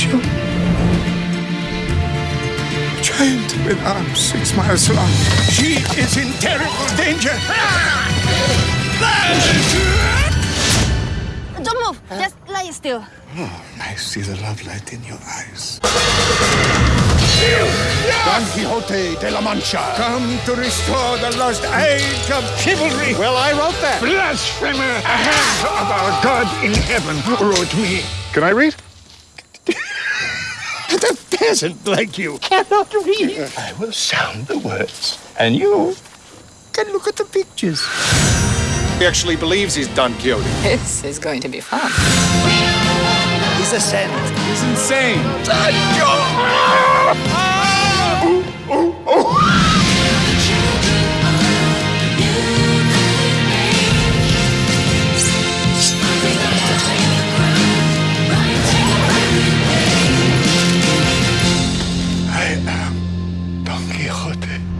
Sancho. Giant with arms six miles long. She is in terrible danger. Don't move. Just lie still. Oh, I see the love light in your eyes. Don Quixote de la Mancha. Come to restore the lost age of chivalry. Well, I wrote that. Blasphemer! A hand of our God in heaven wrote me. Can I read? The peasant like you cannot read. I will sound the words, and you can look at the pictures. He actually believes he's Don Quixote. This is going to be fun. He's a saint. He's insane. Sancho! Oh, oh. 好的。